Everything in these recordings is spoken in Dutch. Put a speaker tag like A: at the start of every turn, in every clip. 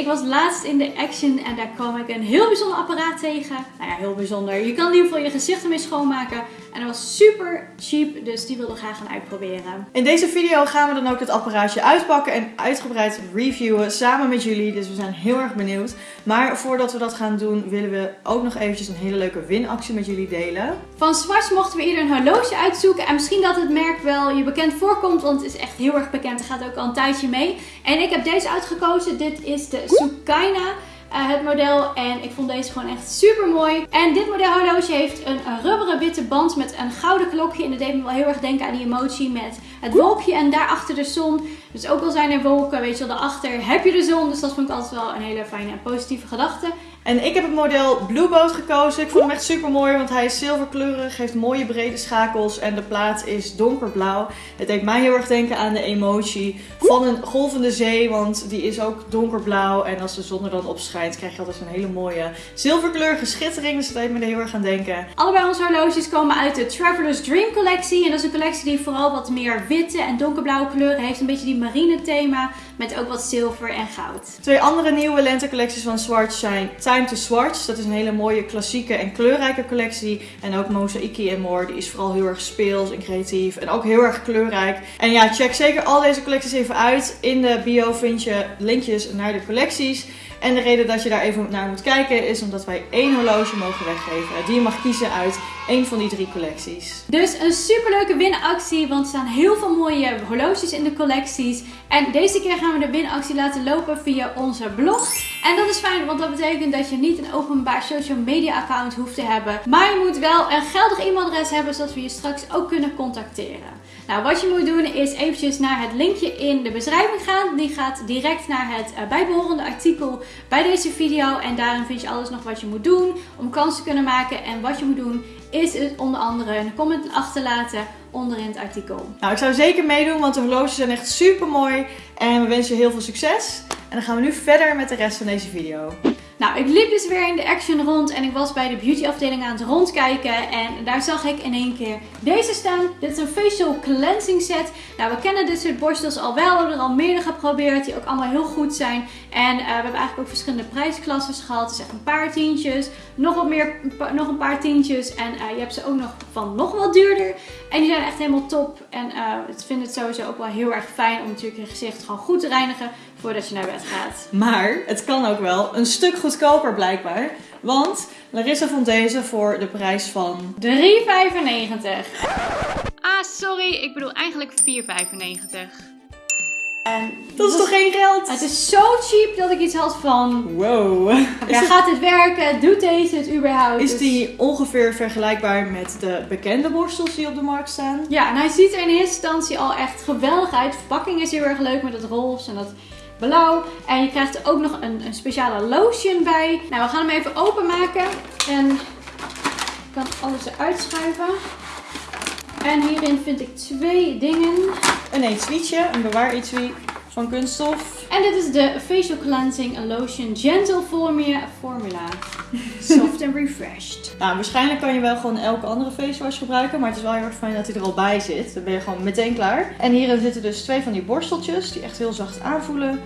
A: ik was laatst in de Action en daar kwam ik een heel bijzonder apparaat tegen. Nou ja, heel bijzonder. Je kan in ieder geval je gezicht ermee schoonmaken. En dat was super cheap, dus die wilde ik graag gaan uitproberen.
B: In deze video gaan we dan ook het apparaatje uitpakken en uitgebreid reviewen samen met jullie. Dus we zijn heel erg benieuwd. Maar voordat we dat gaan doen, willen we ook nog eventjes een hele leuke winactie met jullie delen.
A: Van Swatch mochten we ieder een horloge uitzoeken. En misschien dat het merk wel je bekend voorkomt, want het is echt heel erg bekend. Er gaat ook al een tijdje mee. En ik heb deze uitgekozen. Dit is de Sukaina. Uh, het model. En ik vond deze gewoon echt super mooi. En dit model horloge heeft een, een, rubberen witte band met een gouden klokje. En dat deed me wel heel erg denken aan die emotie met het wolkje en daarachter de zon. Dus ook al zijn er wolken, weet je wel, daarachter heb je de zon. Dus dat vond ik altijd wel een hele fijne en positieve gedachte.
B: En ik heb het model Blue Boat gekozen. Ik vond hem echt super mooi, want hij is zilverkleurig, heeft mooie brede schakels en de plaat is donkerblauw. Het deed mij heel erg denken aan de emotie van een golvende zee, want die is ook donkerblauw. En als de zon er dan op schijnt, krijg je altijd een hele mooie zilverkleurige schittering. Dus dat deed me er heel erg aan denken.
A: Allebei onze horloges komen uit de Traveler's Dream collectie. En dat is een collectie die vooral wat meer witte en donkerblauwe kleuren heeft. Een beetje die marine thema, met ook wat zilver en goud.
B: Twee andere nieuwe lentecollecties van Swatch zijn Time to Swatch. Dat is een hele mooie klassieke en kleurrijke collectie. En ook Mosaiki and More. Die is vooral heel erg speels en creatief. En ook heel erg kleurrijk. En ja, check zeker al deze collecties even uit. In de bio vind je linkjes naar de collecties. En de reden dat je daar even naar moet kijken is omdat wij één horloge mogen weggeven. Die je mag kiezen uit één van die drie collecties.
A: Dus een superleuke winactie, want er staan heel veel mooie horloges in de collecties. En deze keer gaan we de winactie laten lopen via onze blog. En dat is fijn, want dat betekent dat je niet een openbaar social media account hoeft te hebben. Maar je moet wel een geldig e-mailadres hebben, zodat we je straks ook kunnen contacteren. Nou, wat je moet doen is eventjes naar het linkje in de beschrijving gaan. Die gaat direct naar het uh, bijbehorende artikel bij deze video. En daarin vind je alles nog wat je moet doen om kans te kunnen maken. En wat je moet doen is het onder andere een comment achterlaten onderin het artikel.
B: Nou, ik zou zeker meedoen, want de horloges zijn echt super mooi. En we wensen je heel veel succes. En dan gaan we nu verder met de rest van deze video.
A: Nou, ik liep dus weer in de Action rond en ik was bij de beauty afdeling aan het rondkijken. En daar zag ik in één keer deze staan. Dit is een facial cleansing set. Nou, we kennen dit soort borstels al wel. We hebben er al meerdere geprobeerd die ook allemaal heel goed zijn. En uh, we hebben eigenlijk ook verschillende prijsklassen gehad. Dus echt een paar tientjes, nog wat meer, nog een paar tientjes. En uh, je hebt ze ook nog van nog wat duurder. En die zijn echt helemaal top. En uh, ik vind het sowieso ook wel heel erg fijn om natuurlijk je gezicht gewoon goed te reinigen voordat je naar bed gaat.
B: Maar het kan ook wel een stuk goedkoper blijkbaar. Want Larissa vond deze voor de prijs van
A: 3,95. Ah, sorry. Ik bedoel eigenlijk 4,95.
B: En dat is toch geen geld?
A: Het is zo cheap dat ik iets had van...
B: Wow.
A: Ja, gaat dit werken? Doet deze het überhaupt?
B: Is die ongeveer vergelijkbaar met de bekende borstels die op de markt staan?
A: Ja, en hij ziet er in eerste instantie al echt geweldig uit. De verpakking is heel erg leuk met het roze en dat blauw. En je krijgt er ook nog een, een speciale lotion bij. Nou, we gaan hem even openmaken. En ik kan alles eruit schuiven. En hierin vind ik twee dingen.
B: Een etuietje, een bewaar etui van kunststof.
A: En dit is de Facial Cleansing Lotion Gentle Formula. formula. Soft and refreshed.
B: Nou, waarschijnlijk kan je wel gewoon elke andere face wash gebruiken. Maar het is wel heel erg fijn dat hij er al bij zit. Dan ben je gewoon meteen klaar. En hierin zitten dus twee van die borsteltjes die echt heel zacht aanvoelen.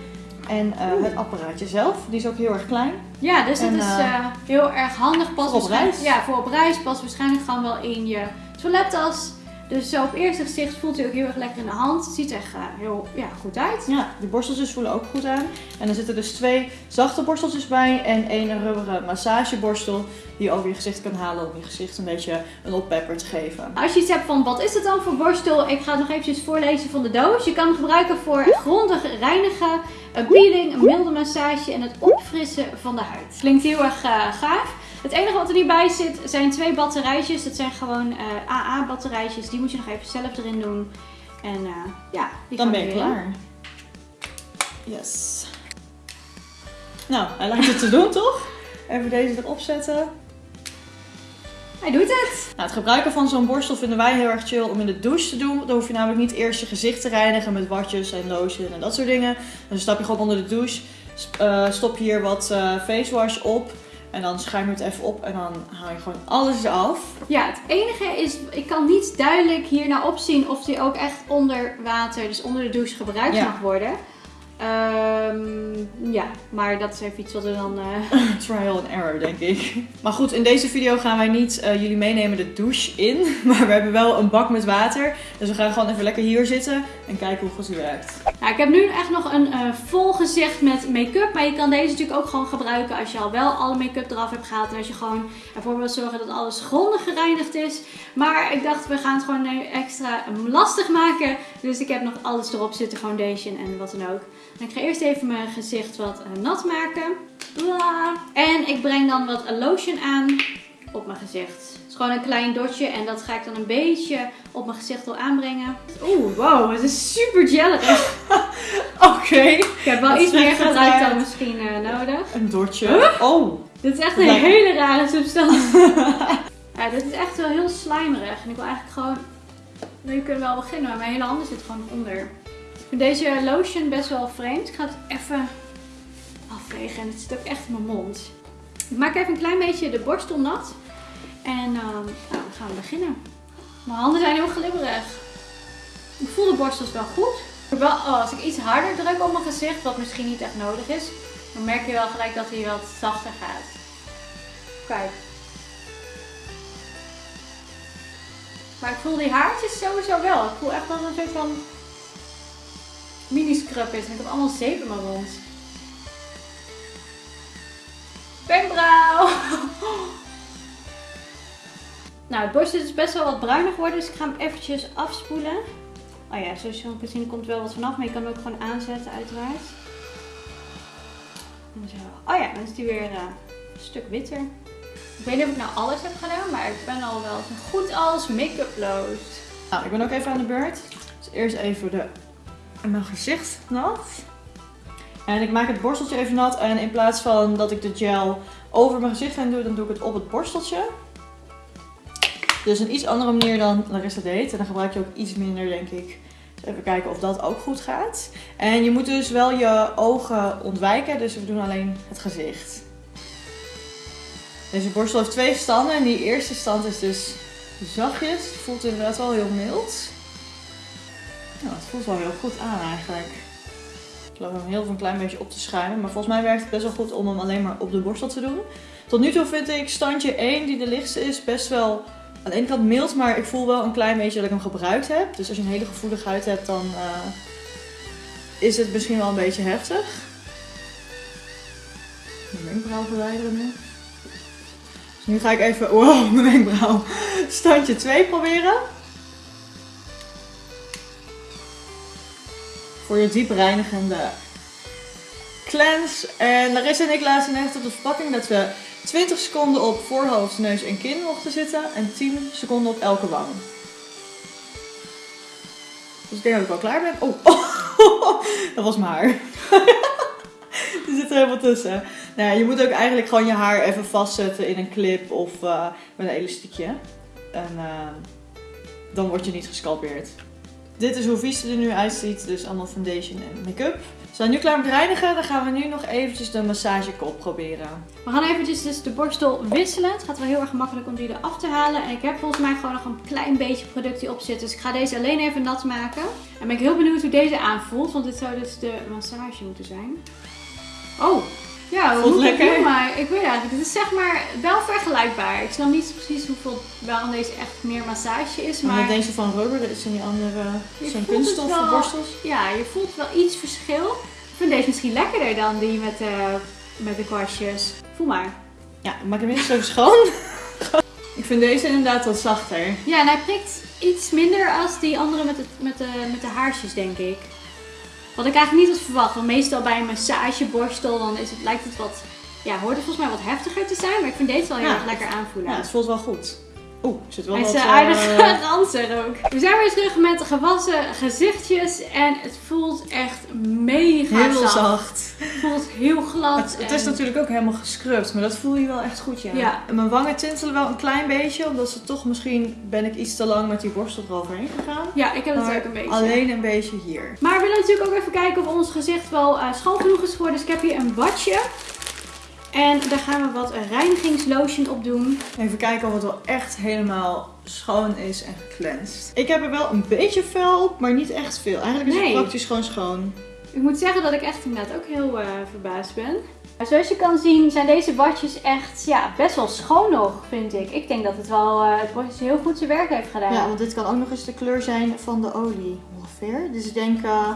B: En uh, het apparaatje zelf, die is ook heel erg klein.
A: Ja, dus dat is uh, heel erg handig. Pas
B: voor op reis.
A: Ja, voor op reis past waarschijnlijk gewoon wel in je toilettas. Dus zo op eerste gezicht voelt hij ook heel erg lekker in de hand. Het ziet er echt uh, heel ja, goed uit.
B: Ja, de borsteltjes voelen ook goed aan. En er zitten dus twee zachte borsteltjes bij en één rubberen massageborstel die je over je gezicht kan halen om je gezicht een beetje een oppepper te geven.
A: Als je iets hebt van wat is het dan voor borstel, ik ga het nog eventjes voorlezen van de doos. Je kan hem gebruiken voor grondig reinigen, een peeling, een milde massage en het opfrissen van de huid. Klinkt heel erg uh, gaaf. Het enige wat er hierbij zit zijn twee batterijtjes. Dat zijn gewoon uh, AA batterijtjes. Die moet je nog even zelf erin doen. En uh, ja, die
B: Dan ben je klaar. Yes. Nou, hij lijkt het te doen toch? Even deze erop zetten.
A: Hij doet het.
B: Nou, het gebruiken van zo'n borstel vinden wij heel erg chill om in de douche te doen. Dan hoef je namelijk niet eerst je gezicht te reinigen met watjes en lotion en dat soort dingen. Dan stap je gewoon onder de douche. Uh, stop hier wat uh, face wash op. En dan schuim je het even op en dan haal je gewoon alles eraf.
A: Ja, het enige is, ik kan niet duidelijk hierna opzien of die ook echt onder water, dus onder de douche gebruikt
B: Ja.
A: mag worden. Ehm, ja, maar dat is even iets wat we dan... eh,
B: Trial and error, denk ik. Maar goed, in deze video gaan wij niet eh, jullie meenemen de douche in. Maar we hebben wel een bak met water. Dus we gaan gewoon even lekker hier zitten en kijken hoe goed die werkt.
A: Nou, ik heb nu echt nog een eh, vol gezicht met make-up. Maar je kan deze natuurlijk ook gewoon gebruiken als je al wel alle make-up eraf hebt gehaald. En als je gewoon ervoor wil zorgen dat alles grondig gereinigd is. Maar ik dacht, we gaan het gewoon extra lastig maken. Dus ik heb nog alles erop zitten, foundation en wat dan ook. En ik ga eerst even mijn gezicht wat eh, nat maken. Bla. En ik breng dan wat lotion aan op mijn gezicht. Het is gewoon een klein dotje en dat ga ik dan een beetje op mijn gezicht al aanbrengen. Oeh, wow, het is super jellerig.
B: Oké.
A: Ik heb wel
B: Dat
A: iets meer
B: er
A: gebruikt
B: uit.
A: dan misschien eh, nodig.
B: Een dotje. Oh.
A: Dit is echt een
B: Lijkt-
A: hele rare substantie. ja, dit is echt wel heel slijmerig. En ik wil eigenlijk gewoon... Nu kunnen we wel beginnen, maar mijn hele handen zitten gewoon onder. Ik vind deze lotion best wel vreemd. Ik ga het even afvegen en het zit ook echt in mijn mond. Ik maak even een klein beetje de borstel nat. En ehm, nou, dan gaan we beginnen. Mijn handen zijn heel glibberig. Ik voel de borstels wel goed. Wel, oh, als ik iets harder druk op mijn gezicht, wat misschien niet echt nodig is, dan merk je wel gelijk dat hij wat zachter gaat. Kijk. Maar ik voel die haartjes sowieso wel. Ik voel echt het een soort van mini-scrub is. En ik heb allemaal zeep in mijn mond. Wenkbrauw! nou, het borst is best wel wat bruinig geworden. Dus ik ga hem eventjes afspoelen. Oh ja, zoals je kan zien er komt wel wat vanaf. Maar je kan hem ook gewoon aanzetten uiteraard. En Zo. Oh ja, dan is die weer eh, een stuk witter. Ik weet niet of ik nou alles heb gedaan, maar ik ben al wel zo goed als make-uploos.
B: Nou, ik ben ook even aan de beurt. Dus eerst even de, mijn gezicht nat. En ik maak het borsteltje even nat. En in plaats van dat ik de gel over mijn gezicht heen doe, dan doe ik het op het borsteltje. Dus een iets andere manier dan Larissa deed. En dan gebruik je ook iets minder, denk ik. Dus even kijken of dat ook goed gaat. En je moet dus wel je ogen ontwijken. Dus we doen alleen het gezicht. Deze borstel heeft twee standen. En die eerste stand is dus zachtjes. Voelt inderdaad wel heel mild. Nou, het voelt wel heel goed aan eigenlijk. Ik loop hem heel een klein beetje op te schuimen. Maar volgens mij werkt het best wel goed om hem alleen maar op de borstel te doen. Tot nu toe vind ik standje 1, die de lichtste is, best wel aan de ene kant mild. Maar ik voel wel een klein beetje dat ik hem gebruikt heb. Dus als je een hele gevoelige huid hebt, dan eh, is het misschien wel een beetje heftig. Mijn wenkbrauw verwijderen nu. Dus nu ga ik even, wow, mijn wenkbrauw. Standje 2 proberen. Voor je diep reinigende cleanse. En Larissa en ik lazen net op de verpakking dat we 20 seconden op voorhoofd, neus en kin mochten zitten. En 10 seconden op elke wang. Dus ik denk dat ik wel klaar ben. Oh, dat was mijn haar. Er zit er helemaal tussen. Nou, je moet ook eigenlijk gewoon je haar even vastzetten in een clip of eh, met een elastiekje. En eh, dan word je niet gescalpeerd. Dit is hoe vies er nu uitziet. Dus allemaal foundation en make-up. We zijn nu klaar met reinigen. Dan gaan we nu nog eventjes de massagekop proberen.
A: We gaan eventjes dus de borstel wisselen. Het gaat wel heel erg makkelijk om die eraf te halen. En ik heb volgens mij gewoon nog een klein beetje product die op zit. Dus ik ga deze alleen even nat maken. En ben ik heel benieuwd hoe deze aanvoelt. Want dit zou dus de massage moeten zijn. Oh, ja, hoe ik
B: lekker.
A: doen, maar ik weet eigenlijk, het is zeg maar wel vergelijkbaar. Ik snap niet precies hoeveel wel aan deze echt meer massage is,
B: Maar deze van rubber, dat is in die andere
A: het
B: kunststof
A: wel.
B: borstels.
A: ja, je voelt wel iets verschil. Ik vind deze misschien lekkerder dan die met de, met de kwastjes. Voel maar.
B: Ja, ik maak hem eerst even schoon. ik vind deze inderdaad wat zachter.
A: Ja, en hij prikt iets minder als die andere met de, met de, met de haarsjes, denk ik. Wat ik eigenlijk niet had verwacht. Want meestal bij een massageborstel dan is het, lijkt het wat... Ja, hoort het volgens mij wat heftiger te zijn. Maar ik vind deze wel heel
B: Ja.
A: erg lekker aanvoelen.
B: Ja, het voelt wel goed. Oeh, er zit wel
A: Hij is
B: wat...
A: uh,
B: eh,
A: aardig ranzig ook. We zijn weer terug met gewassen gezichtjes. En het voelt echt mega
B: heel
A: zacht.
B: zacht.
A: Het voelt heel glad.
B: Het, het is natuurlijk ook helemaal gescrubt, maar dat voel je wel echt goed, ja.
A: Ja.
B: En mijn wangen tintelen wel een klein beetje, omdat ze toch misschien ben ik iets te lang met die borstel eroverheen gegaan.
A: Ja, ik heb het ook een beetje.
B: alleen een beetje hier.
A: Maar we willen natuurlijk ook even kijken of ons gezicht wel eh, schoon genoeg is geworden. Dus ik heb hier een badje. En daar gaan we wat reinigingslotion op doen.
B: Even kijken of het wel echt helemaal schoon is en gecleansed. Ik heb er wel een beetje vuil op, maar niet echt veel. Eigenlijk is
A: Nee.
B: het praktisch gewoon schoon.
A: Ik moet zeggen dat ik echt inderdaad ook heel eh, verbaasd ben. Maar zoals je kan zien zijn deze badjes echt ja, best wel schoon nog, vind ik. Ik denk dat het wel eh, het heel goed zijn werk heeft gedaan.
B: Ja, want dit kan ook nog eens de kleur zijn van de olie ongeveer. Dus ik denk eh,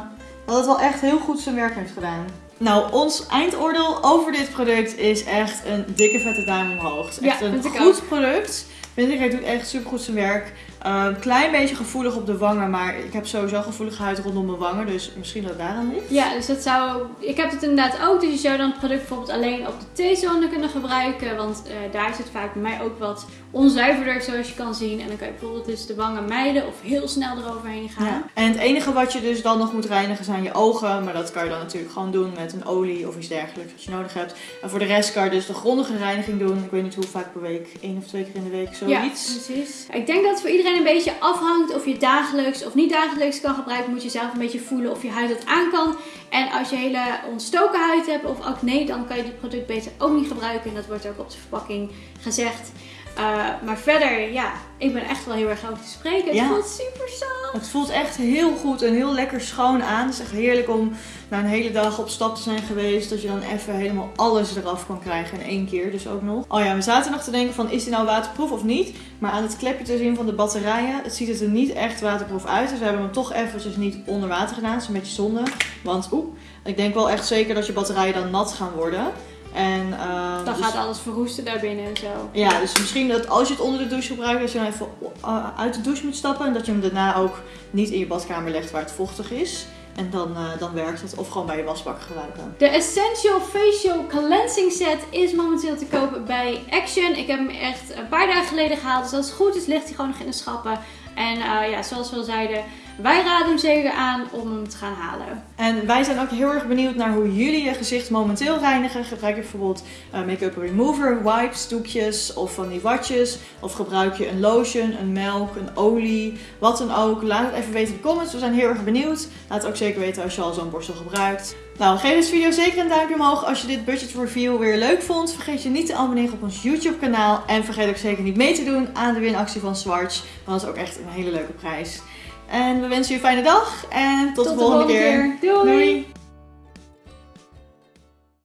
B: dat het wel echt heel goed zijn werk heeft gedaan. Nou, ons eindoordeel over dit product is echt een dikke vette duim omhoog. Het is echt
A: Ja,
B: een goed product. Hij doet echt super goed zijn werk. Een klein beetje gevoelig op de wangen, maar ik heb sowieso gevoelige huid rondom mijn wangen, dus misschien dat daaraan ligt.
A: Ja, dus dat zou. Ik heb het inderdaad ook. Dus je zou dan het product bijvoorbeeld alleen op de T-zone kunnen gebruiken. Want eh, daar zit vaak bij mij ook wat onzuiverder, zoals je kan zien. En dan kan je bijvoorbeeld dus de wangen mijden of heel snel eroverheen gaan.
B: Ja. En het enige wat je dus dan nog moet reinigen zijn je ogen. Maar dat kan je dan natuurlijk gewoon doen met een olie of iets dergelijks wat je nodig hebt. En voor de rest kan je dus de grondige reiniging doen. Ik weet niet hoe vaak per week, één of twee keer in de week, zoiets.
A: Ja, precies. Ik denk dat het voor iedereen een beetje afhangt of je dagelijks of niet dagelijks kan gebruiken. Moet je zelf een beetje voelen of je huid het aan kan. En als je hele ontstoken huid hebt of acne, dan kan je dit product beter ook niet gebruiken. En dat wordt ook op de verpakking gezegd. Uh, maar verder, ja, ik ben echt wel heel erg over te spreken. Het
B: Ja.
A: voelt super zacht.
B: Het voelt echt heel goed en heel lekker schoon aan. Het is echt heerlijk om na een hele dag op stap te zijn geweest. Dat je dan even helemaal alles eraf kan krijgen in één keer. Dus ook nog. Oh ja, we zaten nog te denken van is die nou waterproof of niet? Maar aan het klepje te zien van de batterijen, het ziet er niet echt waterproof uit. Dus we hebben hem toch eventjes niet onder water gedaan. Dat is een beetje zonde. Want oeh, ik denk wel echt zeker dat je batterijen dan nat gaan worden. En, eh,
A: Dan
B: dus-
A: gaat alles verroesten daarbinnen en zo.
B: ja, dus misschien dat als je het onder de douche gebruikt, dat je dan even uh, uit de douche moet stappen. En dat je hem daarna ook niet in je badkamer legt waar het vochtig is. En dan, eh, dan werkt het. Of gewoon bij je wasbak gebruiken.
A: De Essential Facial Cleansing Set is momenteel te kopen bij Action. Ik heb hem echt een paar dagen geleden gehaald. Dus als het goed is, ligt hij gewoon nog in de schappen. En eh, ja, zoals we al zeiden, wij raden hem zeker aan om hem te gaan halen.
B: En wij zijn ook heel erg benieuwd naar hoe jullie je gezicht momenteel reinigen. Gebruik je bijvoorbeeld eh, make-up remover, wipes, doekjes of van die watjes. Of gebruik je een lotion, een melk, een olie, wat dan ook. Laat het even weten in de comments. We zijn heel erg benieuwd. Laat het ook zeker weten als je al zo'n borstel gebruikt. Nou, geef deze video zeker een duimpje omhoog als je dit budget review weer leuk vond. Vergeet je niet te abonneren op ons YouTube kanaal. En vergeet ook zeker niet mee te doen aan de winactie van Swatch. Want dat is ook echt een hele leuke prijs. En we wensen je een fijne dag. En tot, de volgende keer.
A: Doei!
B: Doei.